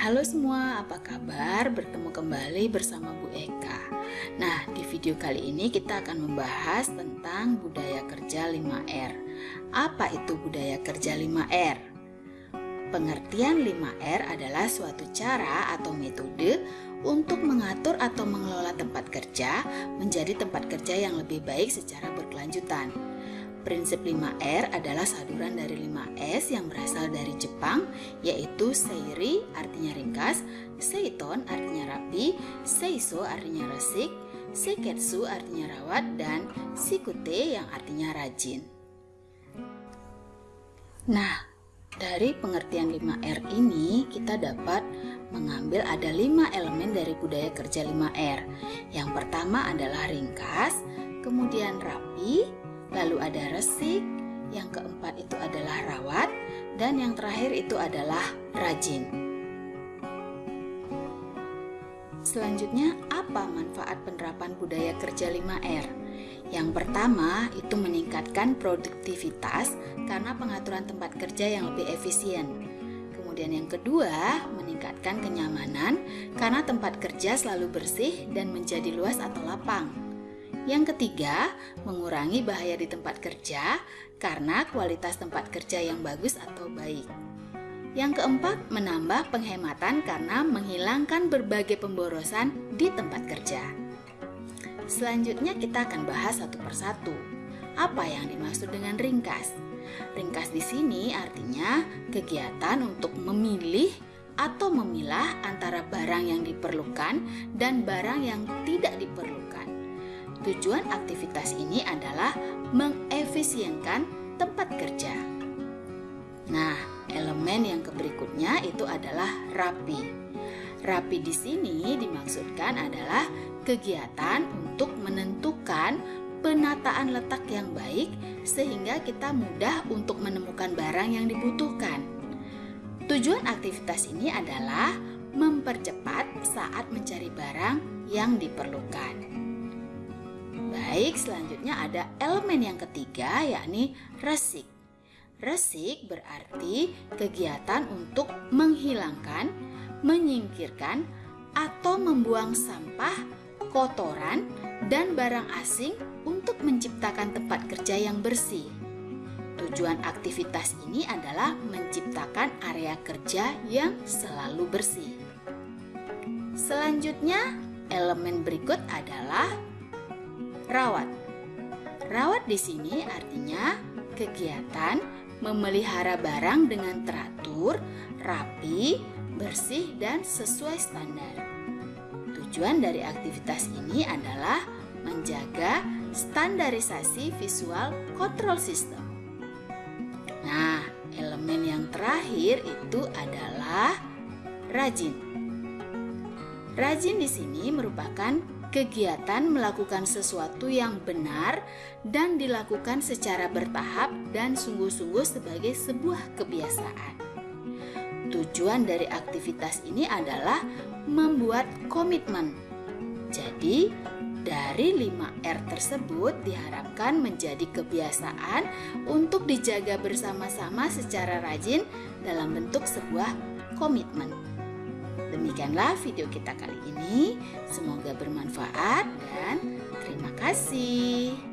Halo semua, apa kabar? Bertemu kembali bersama Bu Eka. Nah, di video kali ini kita akan membahas tentang budaya kerja 5R. Apa itu budaya kerja 5R? Pengertian 5R adalah suatu cara atau metode untuk mengatur atau mengelola tempat kerja menjadi tempat kerja yang lebih baik secara berkelanjutan. Prinsip 5R adalah saduran dari 5S yang berasal dari Jepang, yaitu Seiri artinya ringkas, Seiton artinya rapi, Seiso artinya resik, Seiketsu artinya rawat, dan Shikute yang artinya rajin. Nah, dari pengertian 5R ini kita dapat mengambil ada 5 elemen dari budaya kerja 5R. Yang pertama adalah ringkas, kemudian rapi, lalu ada resik, yang keempat itu adalah rawat, dan yang terakhir itu adalah rajin. Selanjutnya, apa manfaat penerapan budaya kerja 5R? Yang pertama, itu meningkatkan produktivitas karena pengaturan tempat kerja yang lebih efisien. Kemudian yang kedua, meningkatkan kenyamanan karena tempat kerja selalu bersih dan menjadi luas atau lapang. Yang ketiga, mengurangi bahaya di tempat kerja karena kualitas tempat kerja yang bagus atau baik. Yang keempat, menambah penghematan karena menghilangkan berbagai pemborosan di tempat kerja. Selanjutnya kita akan bahas satu persatu. Apa yang dimaksud dengan ringkas? Ringkas di sini artinya kegiatan untuk memilih atau memilah antara barang yang diperlukan dan barang yang tidak diperlukan. Tujuan aktivitas ini adalah mengefisienkan tempat kerja. Nah, elemen yang berikutnya itu adalah rapi. Rapi di sini dimaksudkan adalah kegiatan untuk menentukan penataan letak yang baik sehingga kita mudah untuk menemukan barang yang dibutuhkan. Tujuan aktivitas ini adalah mempercepat saat mencari barang yang diperlukan. Baik, selanjutnya ada elemen yang ketiga yakni resik. Resik berarti kegiatan untuk menghilangkan, menyingkirkan, atau membuang sampah, kotoran, dan barang asing untuk menciptakan tempat kerja yang bersih. Tujuan aktivitas ini adalah menciptakan area kerja yang selalu bersih. Selanjutnya, elemen berikut adalah Rawat. Rawat di sini artinya kegiatan memelihara barang dengan teratur, rapi, bersih, dan sesuai standar. Tujuan dari aktivitas ini adalah menjaga standarisasi visual control system. Nah, elemen yang terakhir itu adalah rajin. Rajin di sini merupakan kegiatan melakukan sesuatu yang benar dan dilakukan secara bertahap dan sungguh-sungguh sebagai sebuah kebiasaan. Tujuan dari aktivitas ini adalah membuat komitmen. Jadi, dari 5R tersebut diharapkan menjadi kebiasaan untuk dijaga bersama-sama secara rajin dalam bentuk sebuah komitmen. Demikianlah video kita kali ini. Semoga bermanfaat dan terima kasih.